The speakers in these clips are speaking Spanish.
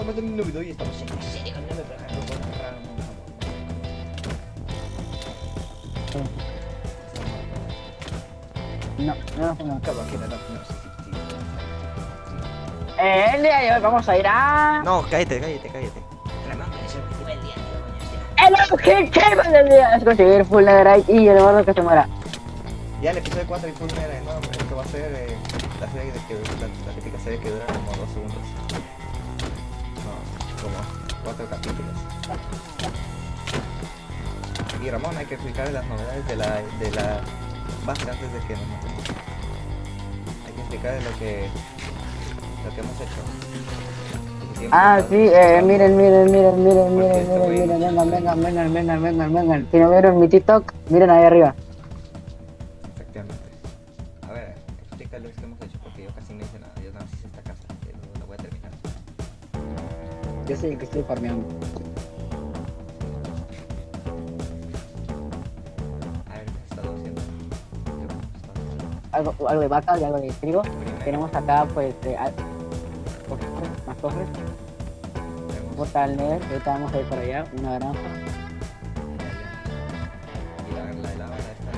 estamos en el video y estamos en con el pero no puedo entrar, No, no, no, que Eh, el día de hoy vamos a ir a... No, cállate, cállate, cállate. El objetivo del día, es conseguir full netherite y el que se muera. Ya el episodio 4 y Full Metal, ¿no? Esto va a ser eh, la serie de que la, la típica serie que dura como 2 segundos. Como 4 capítulos. Y Ramón, hay que explicar las novedades de la, de la base antes de que nos matemos. Hay que explicar lo que, lo que hemos hecho. Ah, sí, eh, miren, miren, miren, miren, miren, miren, miren, vengan, vengan, vengan, vengan, vengan, vengan. Si no vieron mi TikTok, miren ahí arriba. Yo soy el que estoy farmeando. A ver, ¿qué haciendo? Algo, algo de vaca y algo de trigo. Primero, Tenemos acá, pues, eh, al- más cofres. tenemos- Portal Nether, ahorita vamos a ir para allá, una granja. Y la, la de lava la esta.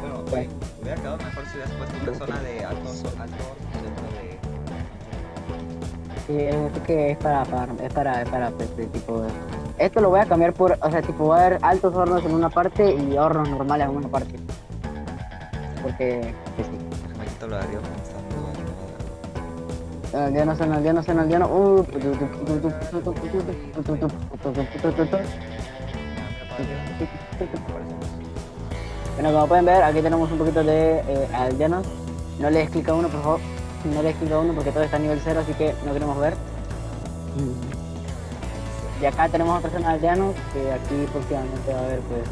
Bueno, oye, hubiera quedado mejor si hubieras puesto una zona de alto, alto. Sí, es que es para, para, es para, es para, pues, de tipo... Esto lo voy a cambiar por, o sea, tipo, va a haber altos hornos en una parte y hornos normales en una parte. Porque, que sí. Quitar lo En el aldeano, el aldeano, el aldeano. Uh, Bueno, como pueden ver, aquí tenemos un poquito de eh, aldeanos. No les clica uno, por favor. No les clica uno porque todo está a nivel 0, así que no queremos ver. Y acá tenemos otra zona de aldeanos, que aquí próximamente va a haber pues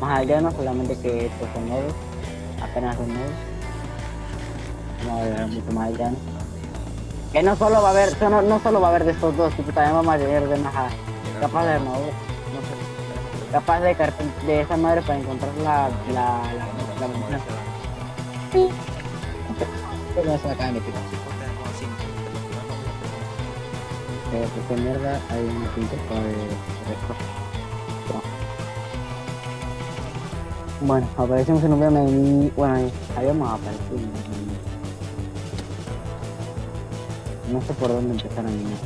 más aldeanos, solamente que estos son nodos. Apenas son nodos. Vamos a ver mucho más aldeanos. Que no solo va a haber, no, no solo va a haber de estos dos, tipo, también vamos a tener de más capaz de sé, capaz de, de esa madre para encontrar la, la, la, la, la, la, Pero se me acaba de. Eh, ¿por qué mierda hay una pinta de de- Bueno, aparecemos en un video y bueno, habíamos aparecido. No sé por dónde empezar a minar.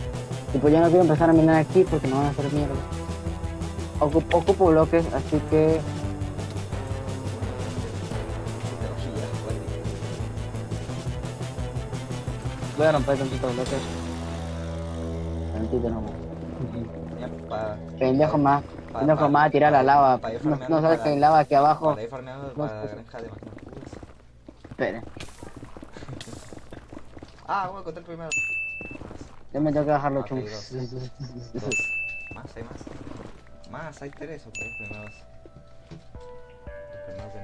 Y pues yo no quiero empezar a minar aquí porque no van a hacer mierda. Ocupo bloques, así que a romper tantitos bloques. Tantito nomás. Pendejo más, pendejo más a tirar la lava. No, no sabes que hay lava aquí abajo. Para farmeando para la granja de. Espera, Ah, voy a contar primero. yo me tengo que bajar los Ok, chunks. Más, hay más. Más, hay tres o tres primeros. Los primeros de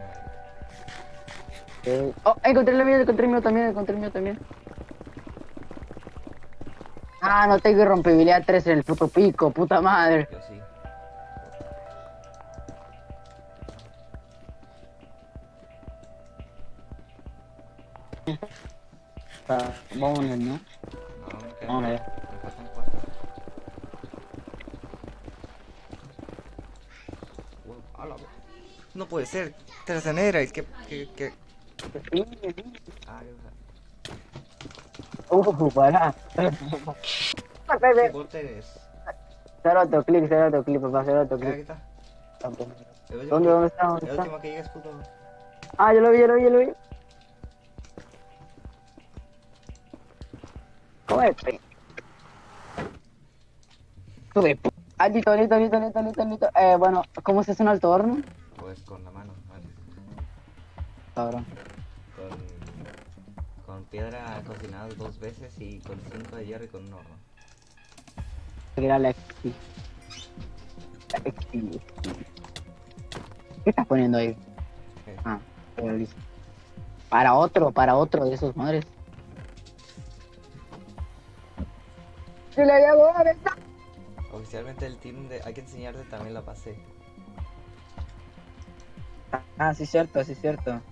nuevo. Oh, encontré el mío, encontré el mío también, encontré el mío también. Ah, no tengo irrompibilidad 3 en el puto pico, puta madre. Yo sí. Está, vámonos, ¿no? No, Vamos allá. Me faltan cuatro. No puede ser. Tercenera, es que. que, que... Ah, yo Uh, para. ¿Qué bote eres? Cero autoclick, cero autoclick, papá, cero Mira, aquí autoclick. está. Último ¿Dónde, dónde está? ¿Dónde El está? último que puto. Ah, yo lo vi, yo lo vi, yo lo vi. ¿Cómo es? pe? Sube. p- Ah, listo, listo, listo, listo, listo, listo. Eh, bueno, ¿cómo se hace un alto horno? Pues con la mano. vale. Cabrón. Con, piedra cocinada dos veces y con cinco de hierro y con un horno. Seguirá la XP. La XP. ¿Qué estás poniendo ahí? ¿Qué? Ah, pero listo. Para otro, para otro de esos madres. ¡Se le llegó a venta! Oficialmente el team de Hay que enseñarte también la pasé. Ah, sí, cierto, sí, cierto.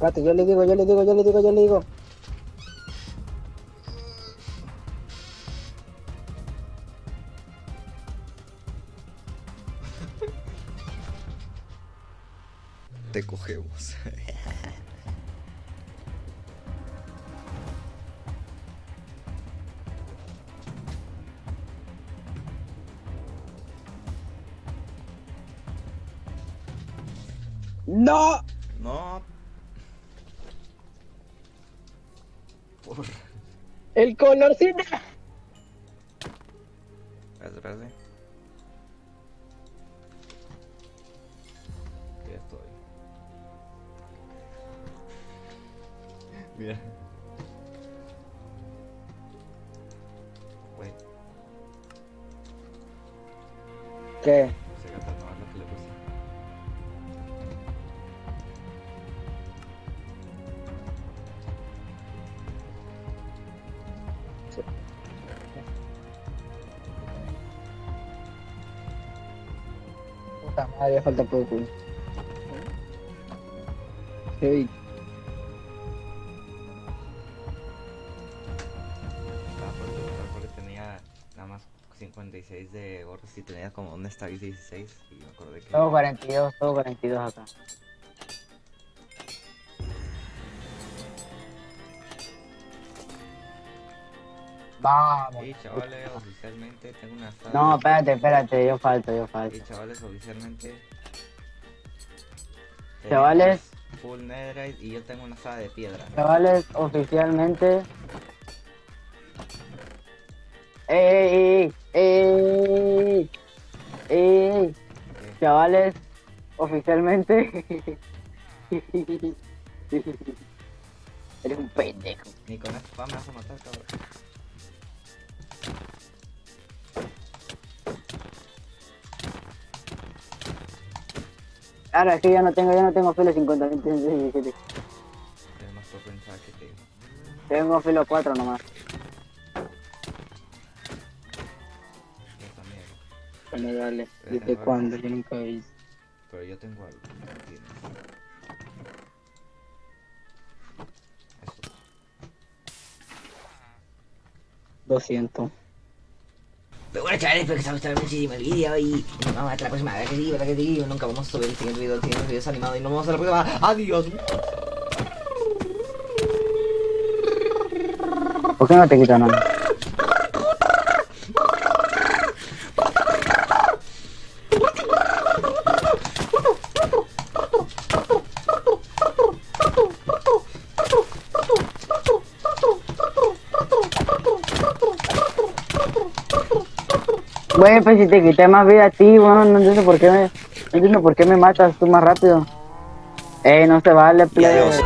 Espérate, yo le digo, yo le digo, yo le digo, yo le digo. Te cogemos. ¡No! ¡El colorcito! Espérate, espérate. Ya estoy. Mira. Wait, ¿Qué? Puta madre, falta poco. Sí. Estaba por preguntar porque tenía nada más 56 de oro si tenía como un stack 16 y me acordé que... Todo 42, todo 42 acá. Vamos. Y chavales, oficialmente tengo una stack... No, espérate, espérate, yo falto, yo Y falto. chavales, oficialmente... Chavales. Full netherite y yo tengo una sala de piedra. Chavales, oficialmente. ¡Ey, ey, ey! Chavales, oficialmente. Eres un pendejo. Ni con fama me vas a matar, cabrón. Ahora es que ya no tengo, ya no tengo filo 50, 17. Además por pensar que te... Tengo filo 4 nomás. Yo también. Bueno, dale. ¿Desde ¿Desde cuándo? cuándo? Yo nunca vi. Pero yo tengo algo. que no tienes. Eso. 200. Pero bueno chavales, espero que os haya gustado muchísimo el vídeo y nos vemos hasta la próxima. ¿Verdad que sí? ¿Verdad que sí? Nunca vamos a subir el siguiente video, el siguiente video es animado y nos vemos hasta la próxima. ¡Adiós! ¿Por qué no te quito nada? Güey, pues si te quité más vida a ti, bueno, no entiendo por qué me, no entiendo por qué me matas tú más rápido. Ey, no se vale, adiós.